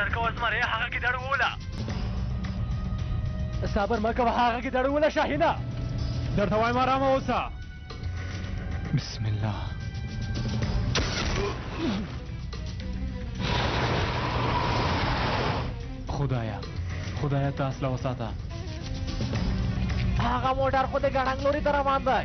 زرکوه زمريه هغه ګيدړ ووله. صبر مه کوه هغه ګيدړ ووله شاهينه. درته وایم آرامه اوسه. بسم الله. خدایا خدایا تاسو له وساته هغه موټر خو د ګړنګ لوري ته روان دی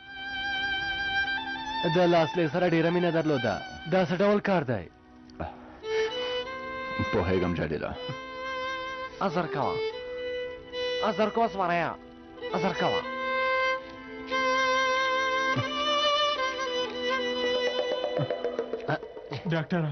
د لاسلې سره ډیره مینه درلوده دا څه ډول کار دی پوهېږم جلیله ازر کوه ازر کوه زمریا ازر کوه ډاکټره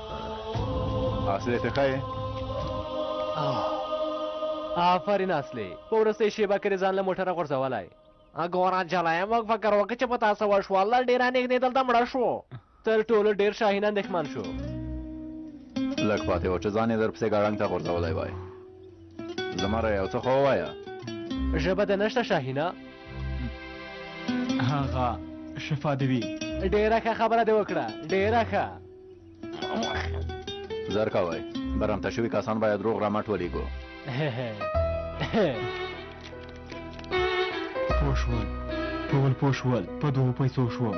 اصلې ته ښه آفرین اصلې په وروستۍ شېبه کې دې ځان له موټره غورځولی ګوره جلایه موږ فکر وکړ چې په تاسو وشو الله ډېره نږدې دلته مړه شو تر ټولو ډېر شاهین اندېښمن شو لږ پاتې و چې ځان یې درپسې ګړنګ ته غورځولی وای زما را یو څه خو ووایه ژبه د نشته شاهینه هغه شفا دې وي ډېره ښه خبره دې وکړه ډېره ښه زر کوي برمته شوي کسان باید روغ رمټ ولیږو پوه شول ټول پوه شول په دوو پیسو شوم